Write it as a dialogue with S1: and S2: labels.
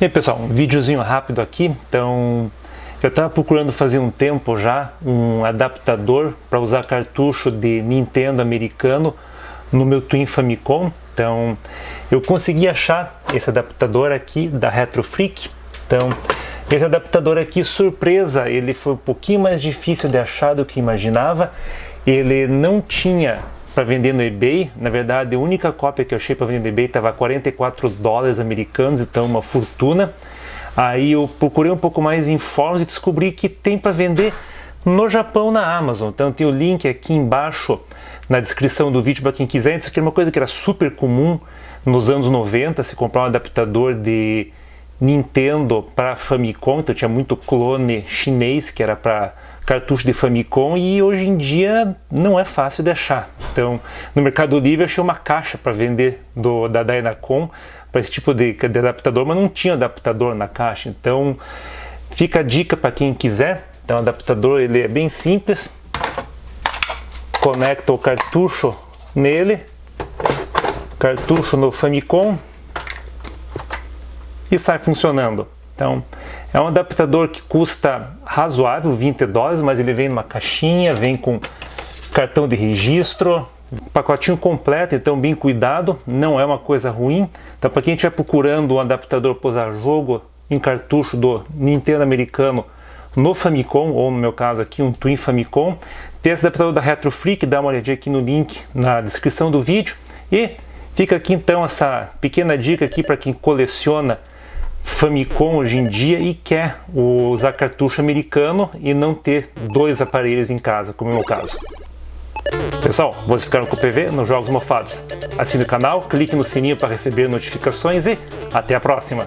S1: E aí pessoal, um videozinho rápido aqui, então eu estava procurando fazer um tempo já um adaptador para usar cartucho de Nintendo americano no meu Twin Famicom, então eu consegui achar esse adaptador aqui da Retro Freak, então esse adaptador aqui, surpresa, ele foi um pouquinho mais difícil de achar do que imaginava, ele não tinha para vender no eBay. Na verdade, a única cópia que eu achei para vender no eBay estava 44 dólares americanos, então uma fortuna. Aí eu procurei um pouco mais em fóruns e descobri que tem para vender no Japão na Amazon. Então tem o link aqui embaixo na descrição do vídeo para quem quiser. Isso aqui é uma coisa que era super comum nos anos 90, se comprar um adaptador de Nintendo para Famicom, então tinha muito clone chinês que era para cartucho de Famicom e hoje em dia não é fácil de achar. Então, no Mercado Livre achei uma caixa para vender do, da Dynacom para esse tipo de, de, adaptador, mas não tinha adaptador na caixa. Então, fica a dica para quem quiser. Então, o adaptador ele é bem simples. Conecta o cartucho nele, cartucho no Famicom e sai funcionando. Então, é um adaptador que custa razoável, 20 dólares, mas ele vem numa caixinha, vem com cartão de registro, pacotinho completo, então bem cuidado, não é uma coisa ruim. Então para quem estiver procurando um adaptador para usar jogo em cartucho do Nintendo americano no Famicom, ou no meu caso aqui um Twin Famicom, tem esse adaptador da Retro dá uma olhadinha aqui no link na descrição do vídeo. E fica aqui então essa pequena dica aqui para quem coleciona Famicom hoje em dia e quer usar cartucho americano e não ter dois aparelhos em casa, como é o meu caso. Pessoal, vocês ficaram com o PV nos Jogos Mofados. Assine o canal, clique no sininho para receber notificações e até a próxima!